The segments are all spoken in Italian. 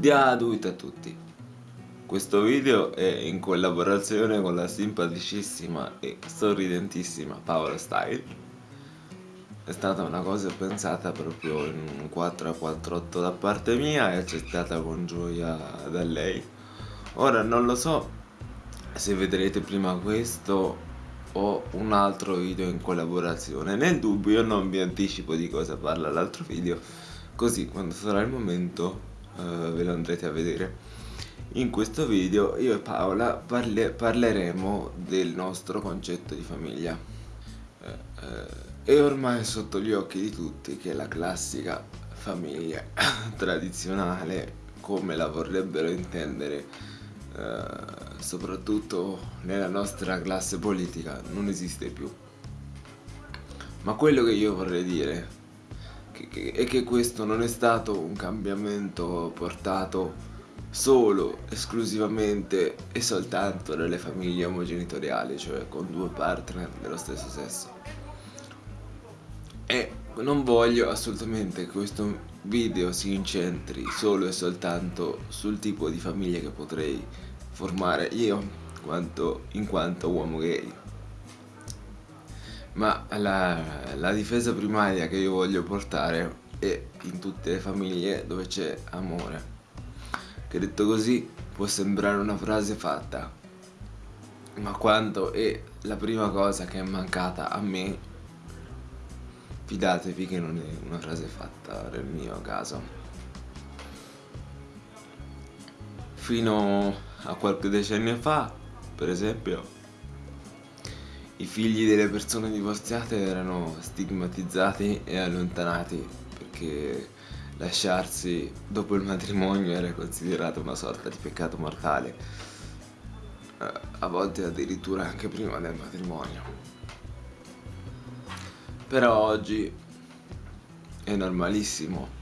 Gratuito a tutti. Questo video è in collaborazione con la simpaticissima e sorridentissima Paola Style. È stata una cosa pensata proprio in un 4 a 48 da parte mia e accettata con gioia da lei. Ora non lo so se vedrete prima questo o un altro video in collaborazione. Nel dubbio non vi anticipo di cosa parla l'altro video, così quando sarà il momento uh, ve lo andrete a vedere. In questo video io e Paola parle parleremo del nostro concetto di famiglia. Uh, uh, è ormai sotto gli occhi di tutti che la classica famiglia tradizionale come la vorrebbero intendere soprattutto nella nostra classe politica non esiste più. Ma quello che io vorrei dire e che questo non è stato un cambiamento portato solo, esclusivamente e soltanto dalle famiglie omogenitoriali, cioè con due partner dello stesso sesso. E non voglio assolutamente che questo video si incentri solo e soltanto sul tipo di famiglia che potrei formare io quanto, in quanto uomo gay ma la, la difesa primaria che io voglio portare è in tutte le famiglie dove c'è amore. Che detto così può sembrare una frase fatta ma quando è la prima cosa che è mancata a me fidatevi che non è una frase fatta nel mio caso. Fino a qualche decennio fa per esempio i figli delle persone divorziate erano stigmatizzati e allontanati perché lasciarsi dopo il matrimonio era considerato una sorta di peccato mortale, eh, a volte addirittura anche prima del matrimonio. Però oggi è normalissimo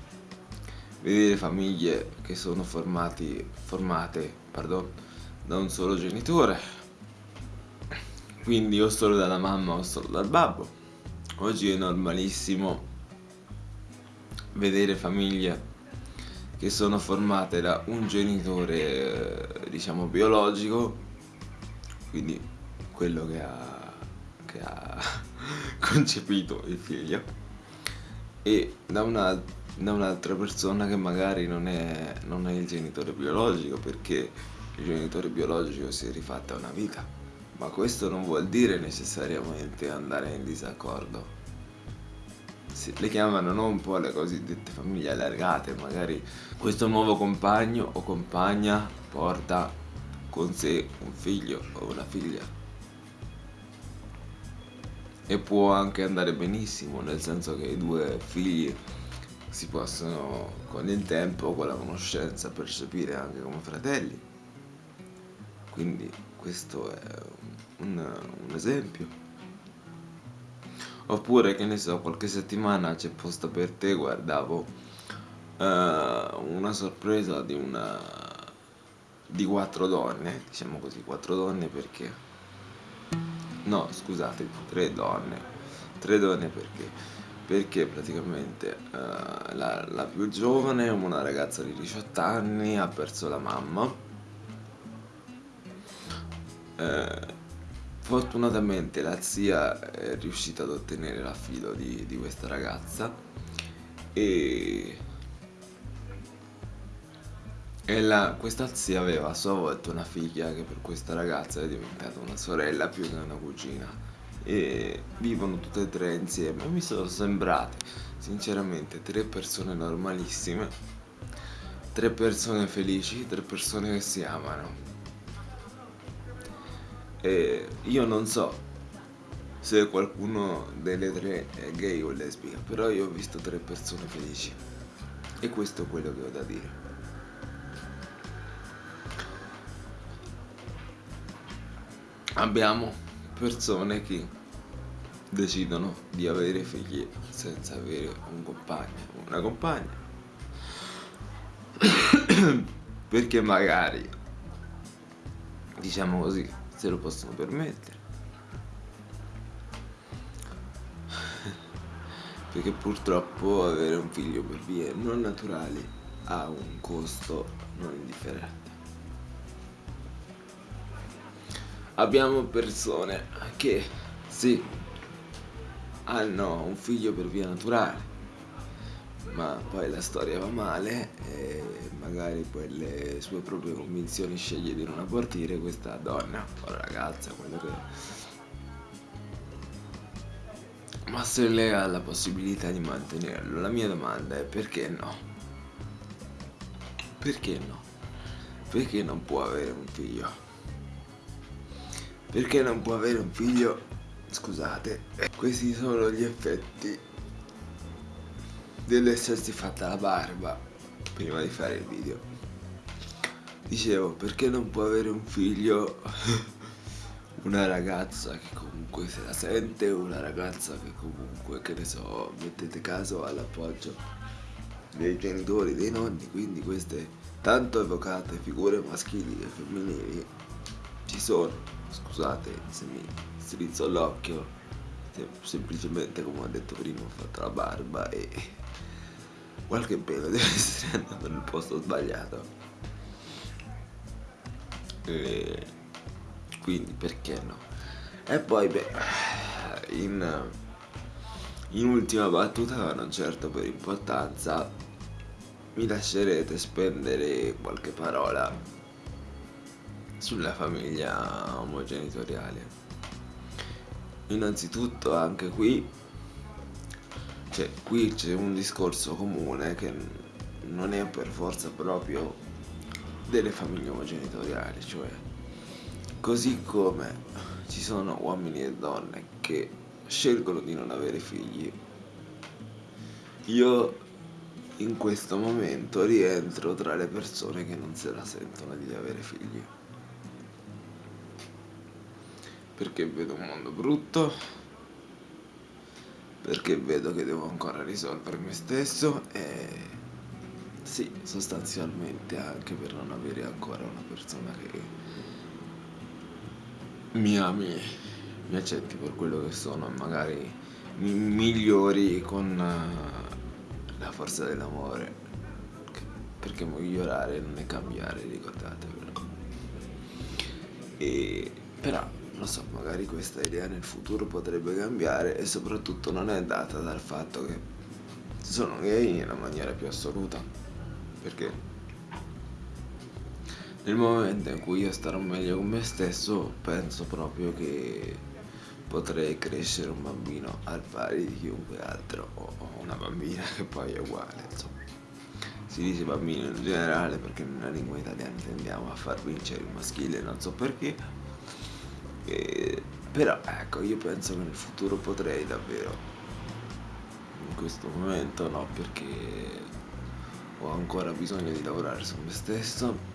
vedere famiglie che sono formati, formate pardon, da un solo genitore quindi o solo dalla mamma o solo dal babbo. Oggi è normalissimo vedere famiglie che sono formate da un genitore eh, diciamo biologico quindi quello che ha, che ha concepito il figlio e da un'altra un persona che magari non è, non è il genitore biologico perché il genitore biologico si è rifatta una vita ma questo non vuol dire necessariamente andare in disaccordo. Si, le chiamano non un po' le cosiddette famiglie allargate, magari questo nuovo compagno o compagna porta con sé un figlio o una figlia. E può anche andare benissimo, nel senso che i due figli si possono con il tempo, con la conoscenza, percepire anche come fratelli. Quindi questo è un, un esempio. Oppure che ne so qualche settimana c'è posta per te guardavo uh, una sorpresa di una di quattro donne diciamo così quattro donne perché no scusate tre donne tre donne perché perché praticamente uh, la, la più giovane una ragazza di 18 anni ha perso la mamma eh, fortunatamente la zia è riuscita ad ottenere l'affido di, di questa ragazza e, e la, questa zia aveva a sua volta una figlia che per questa ragazza è diventata una sorella più che una cugina. E vivono tutte e tre insieme. Mi sono sembrate sinceramente tre persone normalissime tre persone felici tre persone che si amano e io non so se qualcuno delle tre è gay o lesbica, però io ho visto tre persone felici. E questo è quello che ho da dire. Abbiamo persone che decidono di avere figli senza avere un compagno o una compagna. Perché magari, diciamo così, se lo possono permettere perché purtroppo avere un figlio per vie non naturali ha un costo non indifferente. Abbiamo persone che sì, hanno un figlio per via naturale, ma poi la storia va male e magari per le sue proprie convinzioni sceglie di non abortire questa donna o ragazza, quello che. Ma se lei ha la possibilità di mantenerlo, la mia domanda è perché no? Perché no? Perché non può avere un figlio? Perché non può avere un figlio? Scusate, questi sono gli effetti dell'essersi fatta la barba prima di fare il video. Dicevo, perché non può avere un figlio una ragazza che comunque se la sente, una ragazza che comunque, che ne so, mettete caso all'appoggio dei genitori, dei nonni, quindi queste tanto evocate figure maschili e femminili ci sono, scusate se mi strizzo l'occhio, semplicemente come ho detto prima ho fatto la barba e qualche pelo deve essere andato nel posto sbagliato. E quindi perché no? E poi beh in, in ultima battuta non certo per importanza mi lascerete spendere qualche parola sulla famiglia omogenitoriale. Innanzitutto anche qui cioè qui c'è un discorso comune che non è per forza proprio delle famiglie omogenitoriali, cioè così come ci sono uomini e donne che scelgono di non avere figli, io in questo momento rientro tra le persone che non se la sentono di avere figli. Perché vedo un mondo brutto, perché vedo che devo ancora risolvere me stesso e sì, sostanzialmente anche per non avere ancora una persona che mi ami, mi accetti per quello che sono e magari mi migliori con eh, la forza dell'amore perché migliorare non è cambiare, ricordatevelo. E però non so, magari questa idea nel futuro potrebbe cambiare e soprattutto non è data dal fatto che sono gay nella maniera più assoluta, perché nel momento in cui io starò meglio con me stesso penso proprio che potrei crescere un bambino al pari di chiunque altro o una bambina che poi è uguale, insomma. Si dice bambino in generale perché nella lingua italiana tendiamo a far vincere il maschile, non so perché e, però ecco, io penso che nel futuro potrei davvero. In questo momento no, perché ho ancora bisogno di lavorare su me stesso.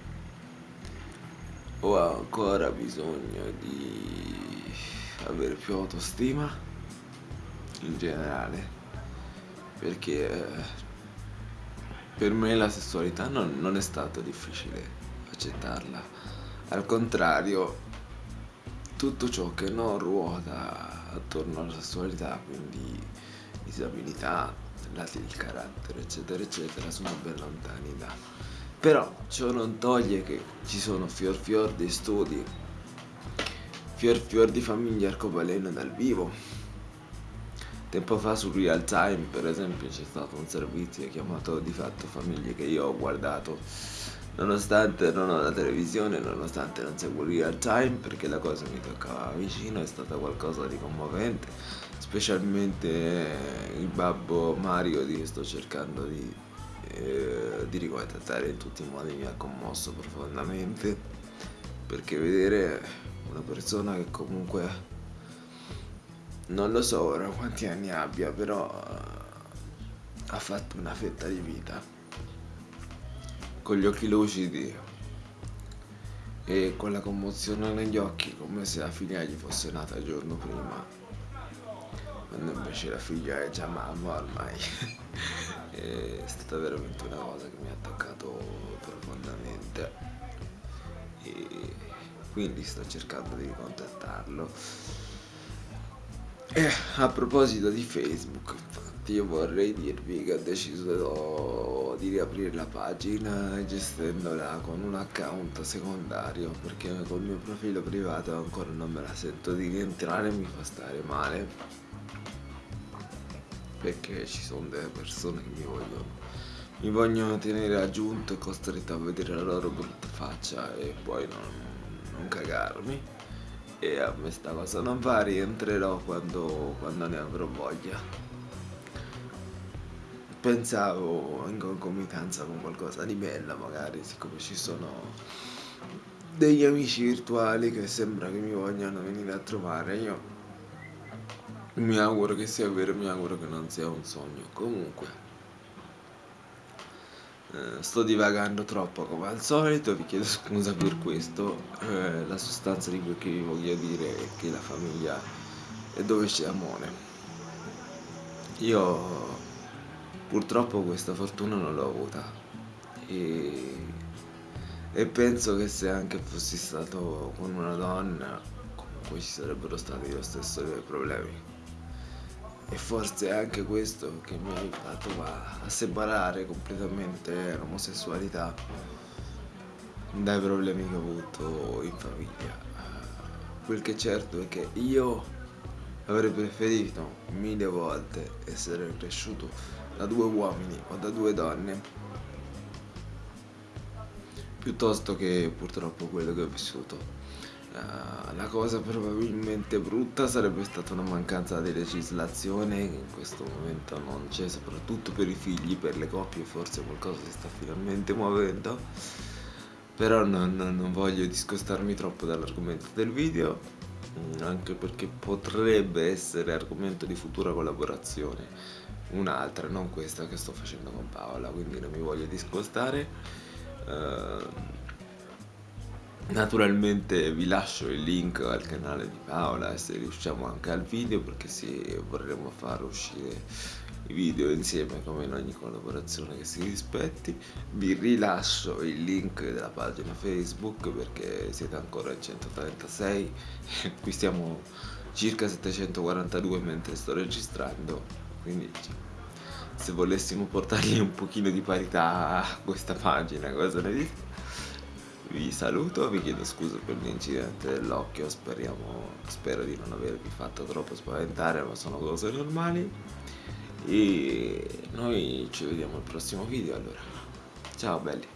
Ho ancora bisogno di avere più autostima in generale. Perché per me la sessualità non, non è stato difficile accettarla. Al contrario, tutto ciò che non ruota attorno alla sessualità, quindi disabilità, lati del carattere, eccetera, eccetera, sono ben lontani da. Però ciò non toglie che ci sono fior fior di studi, fior fior di famiglie arcobaleno dal vivo. Tempo fa su Real Time, per esempio, c'è stato un servizio chiamato di fatto Famiglie che io ho guardato Nonostante non ho la televisione, nonostante non seguo real time, perché la cosa mi toccava vicino, è stata qualcosa di commovente, specialmente il babbo Mario di sto cercando di, eh, di ricontattare in tutti i modi mi ha commosso profondamente, perché vedere una persona che comunque non lo so ora quanti anni abbia, però ha fatto una fetta di vita con gli occhi lucidi e con la commozione negli occhi come se la figlia gli fosse nata il giorno prima quando invece la figlia è già mamma ormai. È stata veramente una cosa che mi ha toccato profondamente. E quindi sto cercando di contattarlo. E a proposito di Facebook infatti io vorrei dirvi che ho deciso di riaprire la pagina gestendola con un account secondario perché col mio profilo privato ancora non me la sento di rientrare mi fa stare male. Perché ci sono delle persone che mi vogliono mi vogliono tenere aggiunto e costretto a vedere la loro brutta faccia e poi non, non cagarmi. E a me sta cosa non va rientrerò quando, quando ne avrò voglia pensavo in concomitanza con qualcosa di bello magari siccome ci sono degli amici virtuali che sembra che mi vogliano venire a trovare io mi auguro che sia vero mi auguro che non sia un sogno. Comunque eh, sto divagando troppo come al solito vi chiedo scusa per questo eh, la sostanza di quel che vi voglio dire è che la famiglia è dove c'è amore io Purtroppo questa fortuna non l'ho avuta e, e penso che se anche fossi stato con una donna comunque ci sarebbero stati lo stesso dei problemi. E forse è anche questo che mi ha aiutato a, a separare completamente l'omosessualità dai problemi che ho avuto in famiglia. Quel che è certo è che io avrei preferito mille volte essere cresciuto da due uomini o da due donne. Piuttosto che purtroppo quello che ho vissuto. Uh, la cosa probabilmente brutta sarebbe stata una mancanza di legislazione che in questo momento non c'è, soprattutto per i figli, per le coppie forse qualcosa si sta finalmente muovendo, però non, non voglio discostarmi troppo dall'argomento del video, anche perché potrebbe essere argomento di futura collaborazione un'altra, non questa che sto facendo con Paola, quindi non mi voglio discostare. Uh, naturalmente vi lascio il link al canale di Paola se riusciamo anche al video perché sì, vorremmo far uscire i video insieme come in ogni collaborazione che si rispetti. Vi rilascio il link della pagina facebook perché siete ancora in 136 qui stiamo circa 742 mentre sto registrando quindi se volessimo portargli un pochino di parità a questa pagina cosa ne dite? vi saluto, vi chiedo scusa per l'incidente dell'occhio, speriamo, spero di non avervi fatto troppo spaventare, ma sono cose normali. E noi ci vediamo al prossimo video allora. Ciao belli.